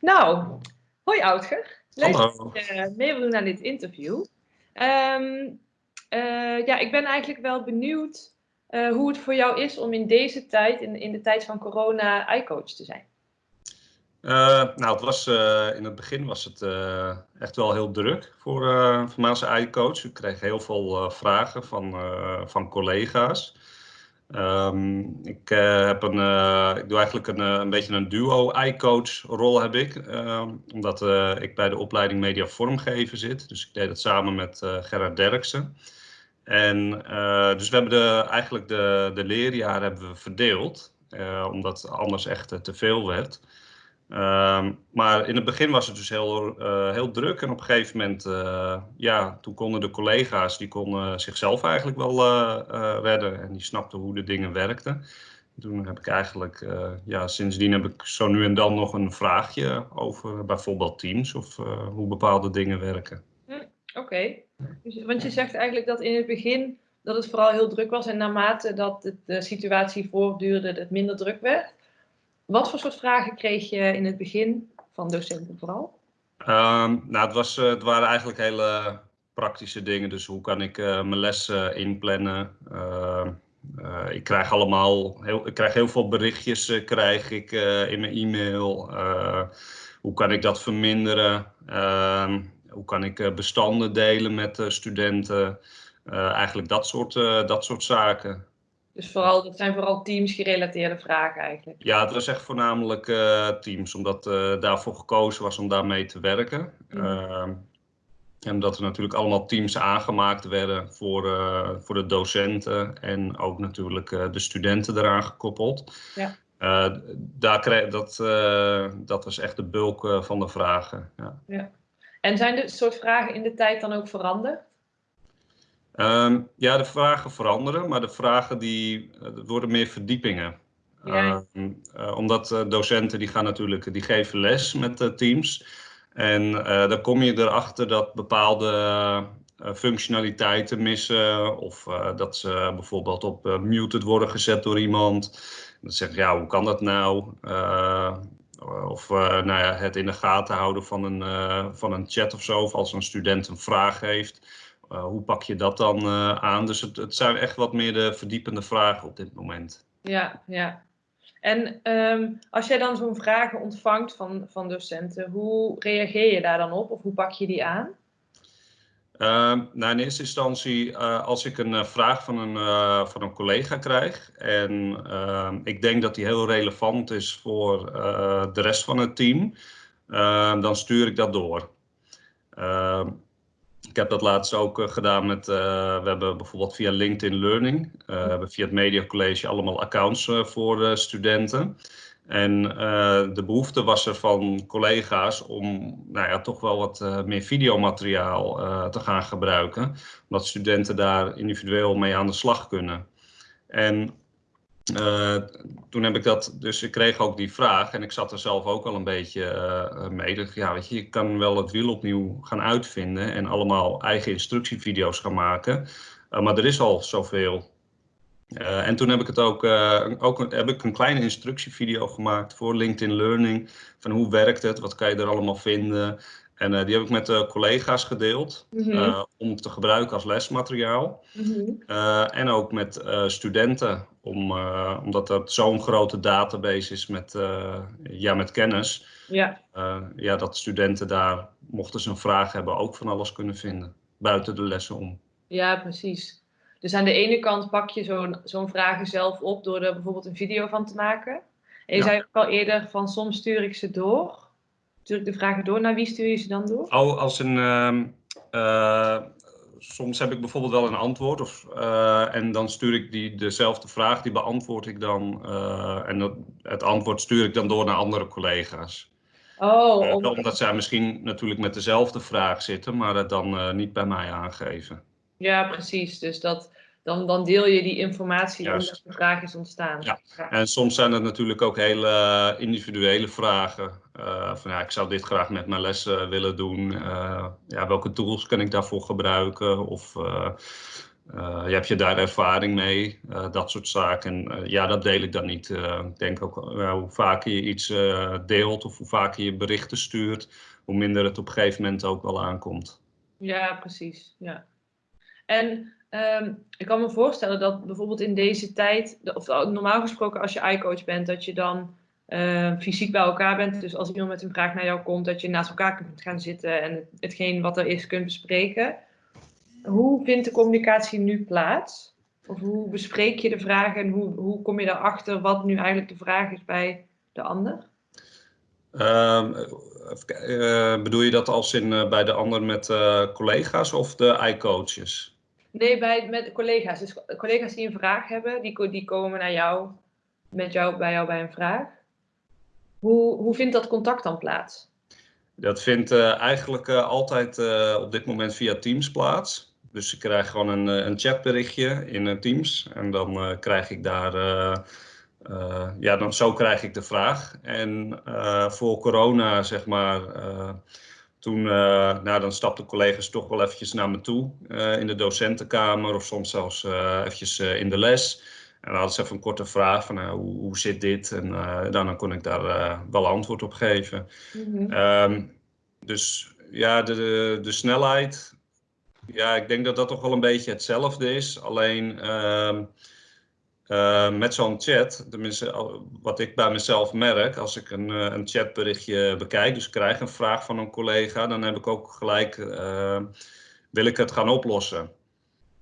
Nou, hoi Oudger. Leuk dat je eh, mee wil doen aan dit interview. Ehm, eh, ja, ik ben eigenlijk wel benieuwd eh, hoe het voor jou is om in deze tijd, in, in de tijd van corona, iCoach te zijn. Nou, het was, in het begin was het echt wel heel druk voor, voor mij als AI-coach. Ik kreeg heel veel vragen van, van collega's. Ehm, ik, eh, heb een, eh, doe eigenlijk een, eh, een beetje een duo AI-coach rol heb ik. ehm, omdat ik bij de opleiding Media Vormgeven zit. Dus ik deed dat samen met Gerard Derksen. En dus we hebben de, eigenlijk de, de leerjaren hebben we verdeeld. omdat anders echt te veel werd. Ehm, maar in het begin was het dus heel, eh, heel druk. En op een gegeven moment, eh, ja, toen konden de collega's, die konden zichzelf eigenlijk wel eh, redden. En die snapten hoe de dingen werkten. Toen heb ik eigenlijk, ja, sindsdien heb ik zo nu en dan nog een vraagje over bijvoorbeeld Teams of hoe bepaalde dingen werken. Oké, dus, want je zegt eigenlijk dat in het begin dat het vooral heel druk was en naarmate dat de situatie voortduurde, dat het minder druk werd. Wat voor soort vragen kreeg je in het begin van docenten vooral? Ehm, nou, het, was, eh, het waren eigenlijk hele praktische dingen. Dus hoe kan ik eh, mijn lessen inplannen? Ehm, eh, ik krijg allemaal heel, ik krijg heel veel berichtjes krijg ik, in mijn e-mail. Hoe kan ik dat verminderen? Ehm, hoe kan ik bestanden delen met studenten? Eigenlijk dat soort, dat soort zaken. Dus vooral, dat zijn vooral teams-gerelateerde vragen eigenlijk. Ja, het was echt voornamelijk eh, Teams, omdat eh, daarvoor gekozen was om daarmee te werken. Mhm. Ehm, en omdat er natuurlijk allemaal teams aangemaakt werden voor, eh, voor de docenten en ook natuurlijk de studenten eraan gekoppeld. Ja. Daar kreeg, dat, dat was echt de bulk van de vragen. Ja. En zijn dit soort vragen in de tijd dan ook veranderd? Ehm, ja, de vragen veranderen, maar de vragen die, eh, worden meer verdiepingen. Ja. Ehm, eh, omdat eh, docenten die gaan natuurlijk, die geven les met teams. En dan kom je erachter dat bepaalde functionaliteiten missen. Of dat ze bijvoorbeeld op muted worden gezet door iemand. Dan zeg je, ja, hoe kan dat nou? Of nou ja, het in de gaten houden van een, van een chat of zo. Of als een student een vraag heeft. Uh, hoe pak je dat dan uh, aan? Dus het, het, zijn echt wat meer de verdiepende vragen op dit moment. Ja, ja. En um, als jij dan zo'n vragen ontvangt van, van docenten, hoe reageer je daar dan op of hoe pak je die aan? Uh, nou, in eerste instantie, uh, als ik een vraag van een, van een collega krijg en ehm, ik denk dat die heel relevant is voor eh, de rest van het team, ehm, dan stuur ik dat door. Ik heb dat laatst ook gedaan met, uh, we hebben bijvoorbeeld via LinkedIn Learning, uh, we hebben via het Media College allemaal accounts voor studenten. En de behoefte was er van collega's om nou ja, toch wel wat meer videomateriaal te gaan gebruiken, omdat studenten daar individueel mee aan de slag kunnen. En uh, toen heb ik dat, dus ik kreeg ook die vraag en ik zat er zelf ook al een beetje uh, mee. Dat, ja, weet je, je kan wel het wiel opnieuw gaan uitvinden en allemaal eigen instructievideo's gaan maken. Maar er is al zoveel. en toen heb ik het ook, ook een, heb ik een kleine instructievideo gemaakt voor LinkedIn Learning. Van hoe werkt het, wat kan je er allemaal vinden. En die heb ik met de collega's gedeeld mm -hmm. om te gebruiken als lesmateriaal. Mm -hmm. en ook met studenten om, omdat dat zo'n grote database is met, ja, met kennis. Ja. Ja, dat studenten daar, mochten ze een vraag hebben, ook van alles kunnen vinden. Buiten de lessen om. Ja, precies. Dus aan de ene kant pak je zo'n zo'n vragen zelf op door er bijvoorbeeld een video van te maken. En je Ja. zei ook al eerder van soms stuur ik ze door. Stuur ik de vragen door. Naar wie stuur je ze dan door? Oh, als een. ehm, eh, soms heb ik bijvoorbeeld wel een antwoord. Of, eh, en dan stuur ik die, dezelfde vraag, die beantwoord ik dan. eh, en dat, het antwoord stuur ik dan door naar andere collega's. Oh, om- omdat zij misschien natuurlijk met dezelfde vraag zitten, maar het dan niet bij mij aangeven. ja, precies. Dus dat, dan, dan deel je die informatie Juist. omdat de vraag is ontstaan. Ja. En soms zijn het natuurlijk ook hele individuele vragen. Eh, van ja, ik zou dit graag met mijn lessen willen doen. Eh, ja, welke tools kan ik daarvoor gebruiken? Of eh, je hebt je daar ervaring mee, dat soort zaken. En ja, dat deel ik dan niet. ik denk ook hoe vaker je iets deelt of hoe vaker je berichten stuurt, hoe minder het op een gegeven moment ook wel aankomt. Ja, precies. Ja. En Ehm, ik kan me voorstellen dat bijvoorbeeld in deze tijd, of normaal gesproken als je iCoach bent, dat je dan ehm, fysiek bij elkaar bent. Dus als iemand met een vraag naar jou komt, dat je naast elkaar kunt gaan zitten en hetgeen wat er is kunt bespreken. Hoe vindt de communicatie nu plaats? Of hoe bespreek je de vragen en hoe, hoe kom je erachter wat nu eigenlijk de vraag is bij de ander? Um, bedoel je dat als in uh, bij de ander met uh, collega's of de iCoaches? Nee, bij, met collega's. Dus collega's die een vraag hebben, die, die komen naar jou, met jou, bij jou bij een vraag. Hoe, hoe vindt dat contact dan plaats? Dat vindt uh, eigenlijk uh, altijd uh, op dit moment via Teams plaats. Dus ik krijg gewoon een, een chatberichtje in Teams en dan krijg ik daar, ja, dan, zo krijg ik de vraag. En voor corona, zeg maar, toen uh, nou, dan stapten collega's toch wel eventjes naar me toe uh, in de docentenkamer of soms zelfs uh, eventjes in de les. En dan hadden ze even een korte vraag van hoe, hoe zit dit? En dan kon ik daar wel antwoord op geven. Mm -hmm. um, dus ja, de, de, de, snelheid, ja, ik denk dat dat toch wel een beetje hetzelfde is. Alleen ehm, uh, met zo'n chat, tenminste wat ik bij mezelf merk, als ik een, uh, een chatberichtje bekijk, dus ik krijg een vraag van een collega, dan heb ik ook gelijk, uh, wil ik het gaan oplossen.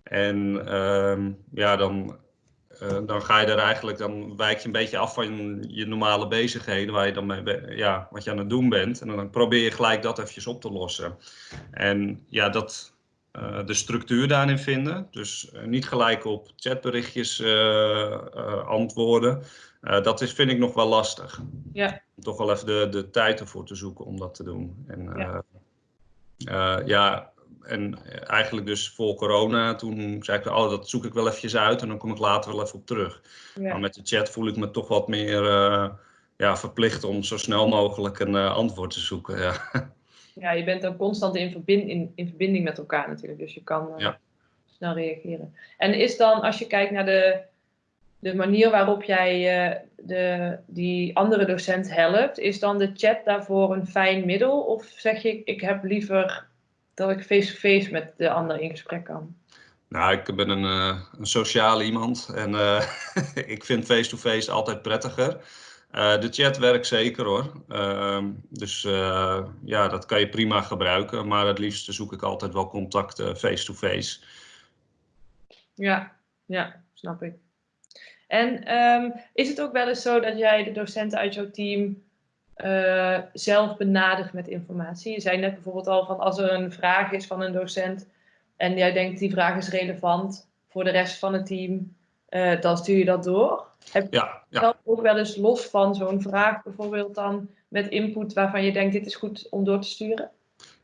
En ehm, ja, dan, dan ga je er eigenlijk, dan wijk je een beetje af van je normale bezigheden, waar je dan mee, ja, wat je aan het doen bent. En dan probeer je gelijk dat eventjes op te lossen. En ja, dat, de structuur daarin vinden. Dus uh, niet gelijk op chatberichtjes uh, antwoorden. dat is, vind ik nog wel lastig. Ja. Om toch wel even de, de tijd ervoor te zoeken om dat te doen. En, ja. ja, en eigenlijk dus voor corona, toen zei ik, oh, dat zoek ik wel eventjes uit en dan kom ik later wel even op terug. Ja. Maar met de chat voel ik me toch wat meer ja, verplicht om zo snel mogelijk een antwoord te zoeken. Ja. ja, je bent dan constant in, verbind, in, in verbinding met elkaar natuurlijk. Dus je kan uh, snel reageren. En is dan, als je kijkt naar de, de manier waarop jij uh, de, die andere docent helpt, is dan de chat daarvoor een fijn middel? Of zeg je, ik heb liever dat ik face-to-face -face met de ander in gesprek kan? Nou, ik ben een, uh, een sociale iemand en ik vind face-to-face -face altijd prettiger. Uh, de chat werkt zeker hoor. Uh, dus uh, ja, dat kan je prima gebruiken. Maar het liefste zoek ik altijd wel contacten face-to-face. Ja, ja, snap ik. En um, is het ook wel eens zo dat jij de docenten uit jouw team zelf benadert met informatie? Je zei net bijvoorbeeld al van als er een vraag is van een docent en jij denkt die vraag is relevant voor de rest van het team, uh, dan stuur je dat door. Heb je ja, ja. ook wel eens los van zo'n vraag bijvoorbeeld dan met input waarvan je denkt dit is goed om door te sturen?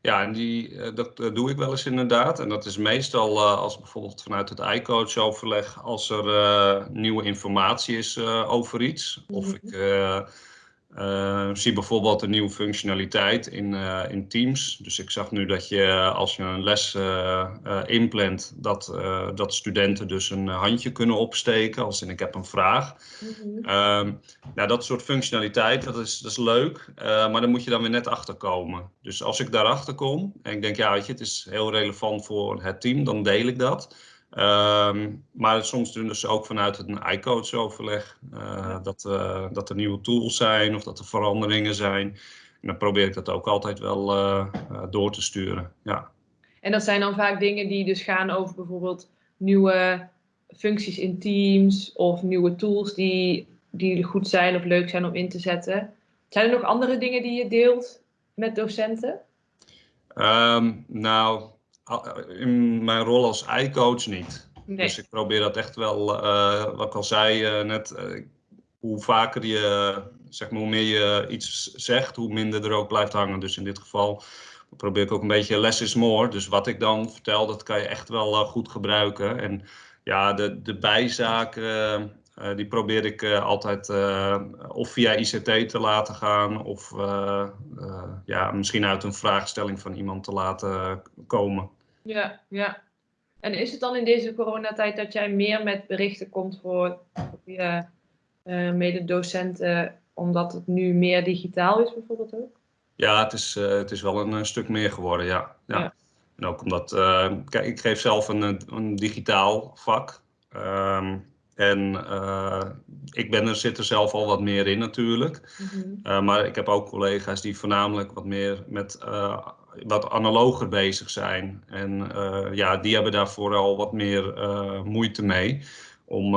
Ja, en die, uh, dat uh, doe ik wel eens inderdaad. En dat is meestal uh, als bijvoorbeeld vanuit het iCoach overleg, als er nieuwe informatie is over iets. Of ik uh, zie bijvoorbeeld een nieuwe functionaliteit in, uh, in Teams. Dus ik zag nu dat je als je een les inplant, dat, dat studenten dus een handje kunnen opsteken. Als in ik heb een vraag. Mm -hmm. nou, dat soort functionaliteit, dat is, dat is leuk. maar dan moet je dan weer net achterkomen. Dus als ik daarachter kom en ik denk, ja, weet je, het is heel relevant voor het team, dan deel ik dat. Um, maar soms doen dus ook vanuit een iCoach overleg uh, dat, uh, dat er nieuwe tools zijn of dat er veranderingen zijn. En dan probeer ik dat ook altijd wel uh, door te sturen. Ja. En dat zijn dan vaak dingen die dus gaan over bijvoorbeeld nieuwe functies in Teams of nieuwe tools die, die goed zijn of leuk zijn om in te zetten. Zijn er nog andere dingen die je deelt met docenten? Um, nou, in mijn rol als iCoach niet. Nee. Dus ik probeer dat echt wel, uh, wat ik al zei uh, net, uh, hoe vaker je, zeg maar, hoe meer je iets zegt, hoe minder er ook blijft hangen. Dus in dit geval probeer ik ook een beetje less is more. Dus wat ik dan vertel, dat kan je echt wel goed gebruiken. En ja, de, de bijzaken, die probeer ik altijd of via ICT te laten gaan, of ja, misschien uit een vraagstelling van iemand te laten komen. Ja, ja. En is het dan in deze coronatijd dat jij meer met berichten komt voor, je uh, mededocenten, omdat het nu meer digitaal is bijvoorbeeld ook? Ja, het is, uh, het is wel een, een, stuk meer geworden, ja. ja. ja. En ook omdat, kijk, ik geef zelf een, een digitaal vak. Um, en ik ben er, zit er zelf al wat meer in natuurlijk. Mm -hmm. maar ik heb ook collega's die voornamelijk wat meer met wat analoger bezig zijn. En ja, die hebben daar vooral wat meer moeite mee om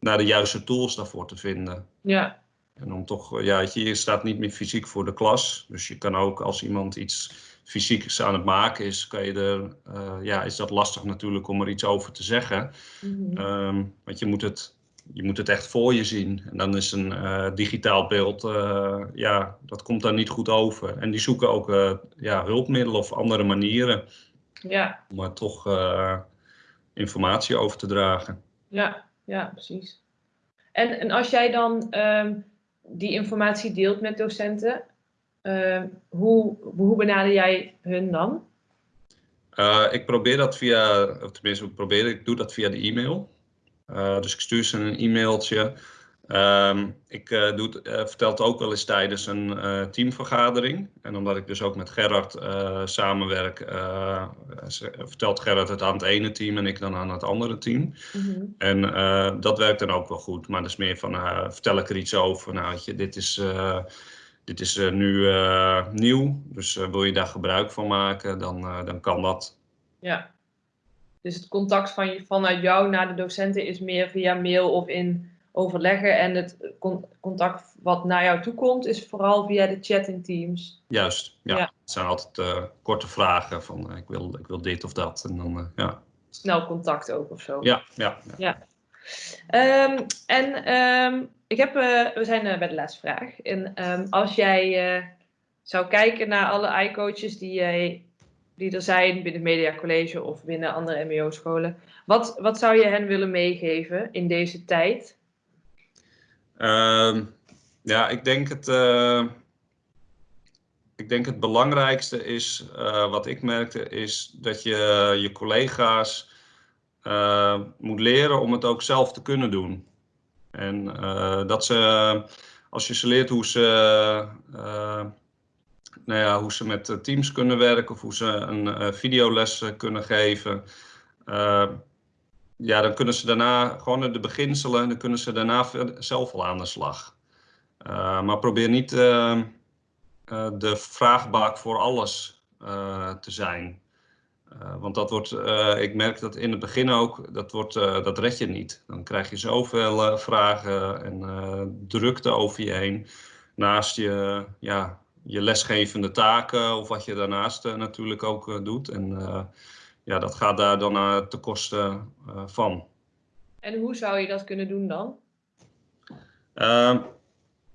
naar de juiste tools daarvoor te vinden. Ja. En om toch, ja, je staat niet meer fysiek voor de klas. Dus je kan ook als iemand iets fysieks aan het maken is, kan je er, uh, ja, is dat lastig natuurlijk om er iets over te zeggen. Mm -hmm. um, want je moet, het, je moet het echt voor je zien. En dan is een uh, digitaal beeld, uh, ja, dat komt daar niet goed over. En die zoeken ook ja, hulpmiddelen of andere manieren ja. om er toch informatie over te dragen. Ja, ja precies. En, en als jij dan um, die informatie deelt met docenten, uh, hoe, hoe benader jij hun dan? Uh, ik probeer dat via, of tenminste, ik probeer, ik doe dat via de e-mail. Uh, dus ik stuur ze een e-mailtje. Um, ik uh, doe het, vertel het ook wel eens tijdens een teamvergadering. En omdat ik dus ook met Gerard samenwerk, vertelt Gerard het aan het ene team en ik dan aan het andere team. Mm -hmm. En dat werkt dan ook wel goed. Maar dat is meer van, vertel ik er iets over. Nou, je, dit is dit is uh, nu uh, nieuw, dus uh, wil je daar gebruik van maken, dan, dan kan dat. Ja, dus het contact van je, vanuit jou naar de docenten is meer via mail of in overleggen. En het con contact wat naar jou toe komt, is vooral via de chat in Teams. Juist, ja. ja. Het zijn altijd korte vragen van ik, wil, ik wil dit of dat. En dan, ja. Snel contact ook of zo. Ja, ja. ja. Um, en um, ik heb, uh, we zijn uh, bij de laatste vraag. En um, als jij uh, zou kijken naar alle iCoaches die, die er zijn binnen Media College of binnen andere MBO-scholen, wat, wat zou je hen willen meegeven in deze tijd? ja, ik denk het, ik denk het belangrijkste is, wat ik merkte, is dat je je collega's moet leren om het ook zelf te kunnen doen. En uh, dat ze, als je ze leert hoe ze, uh, nou ja, hoe ze met teams kunnen werken of hoe ze een videoles kunnen geven, ja, dan kunnen ze daarna gewoon de beginselen, dan kunnen ze daarna zelf al aan de slag. maar probeer niet de vraagbak voor alles te zijn. Uh, want dat wordt, uh, ik merk dat in het begin ook, dat, wordt, uh, dat red je niet. Dan krijg je zoveel vragen en drukte over je heen. Naast je, ja, je lesgevende taken of wat je daarnaast natuurlijk ook doet. En ja, dat gaat daar dan ten koste van. En hoe zou je dat kunnen doen dan?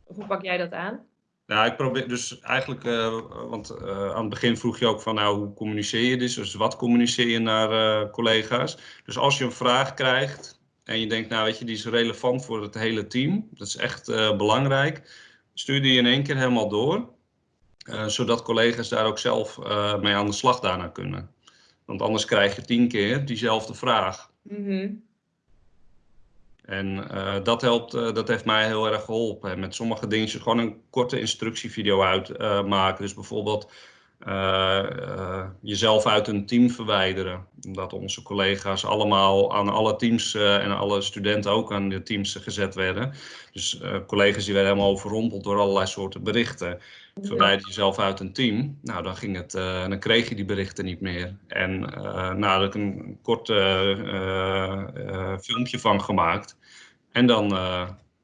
of hoe pak jij dat aan? Nou, ik probeer dus eigenlijk, uh, want uh, aan het begin vroeg je ook van, nou, hoe communiceer je dit? Dus wat communiceer je naar uh, collega's? Dus als je een vraag krijgt en je denkt, nou, weet je, die is relevant voor het hele team, dat is echt belangrijk, stuur die in één keer helemaal door, zodat collega's daar ook zelf mee aan de slag daarna kunnen. Want anders krijg je tien keer diezelfde vraag. Mm. En uh, dat, helpt, uh, dat heeft mij heel erg geholpen. En met sommige dingen gewoon een korte instructievideo uitmaken. Uh, dus bijvoorbeeld jezelf uit een team verwijderen. Omdat onze collega's allemaal aan alle teams en alle studenten ook aan de teams gezet werden. Dus collega's die werden helemaal overrompeld door allerlei soorten berichten. Verwijder jezelf uit een team, nou dan, ging het, dan kreeg je die berichten niet meer. En nou, daar heb ik een kort filmpje van gemaakt. En dan,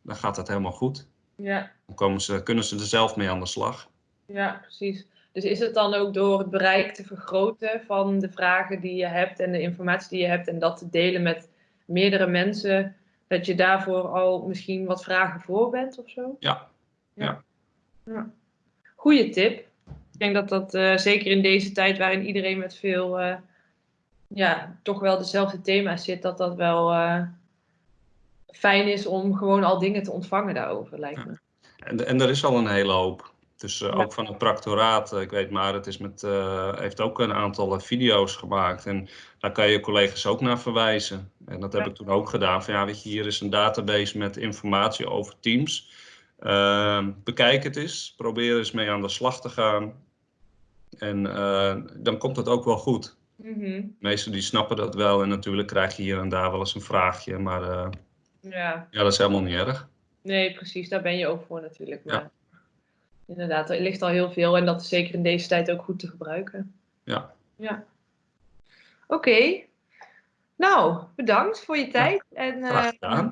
dan gaat het helemaal goed. Ja. Dan komen ze, kunnen ze er zelf mee aan de slag. Ja, precies. Dus is het dan ook door het bereik te vergroten van de vragen die je hebt en de informatie die je hebt en dat te delen met meerdere mensen, dat je daarvoor al misschien wat vragen voor bent of zo? Ja. ja. ja. Goeie tip. Ik denk dat dat uh, zeker in deze tijd waarin iedereen met veel, uh, ja, toch wel dezelfde thema's zit, dat dat wel fijn is om gewoon al dingen te ontvangen daarover, lijkt me. En, en er is al een hele hoop. Dus eh, Ja. ook van het practoraat, eh, ik weet maar, het is met, eh, heeft ook een aantal video's gemaakt. En daar kan je collega's ook naar verwijzen. En dat heb Ja. ik toen ook gedaan. Van ja, weet je, hier is een database met informatie over Teams. Ehm, bekijk het eens, probeer eens mee aan de slag te gaan. En dan komt het ook wel goed. De meesten die snappen dat wel. En natuurlijk krijg je hier en daar wel eens een vraagje. Maar Ja, ja, dat is helemaal niet erg. nee, precies. Daar ben je ook voor natuurlijk. Ja. Inderdaad, er ligt al heel veel en dat is zeker in deze tijd ook goed te gebruiken. Ja. Ja. Oké. Nou, bedankt voor je tijd en eh,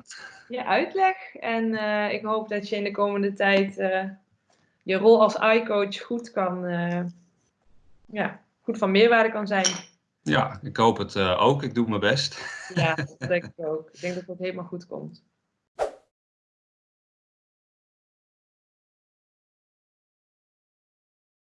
je uitleg. En eh, ik hoop dat je in de komende tijd eh, je rol als iCoach goed kan, ja, goed van meerwaarde kan zijn. Ja, ik hoop het ook. Ik doe mijn best. Ja, dat denk ik ook. Ik denk dat het helemaal goed komt.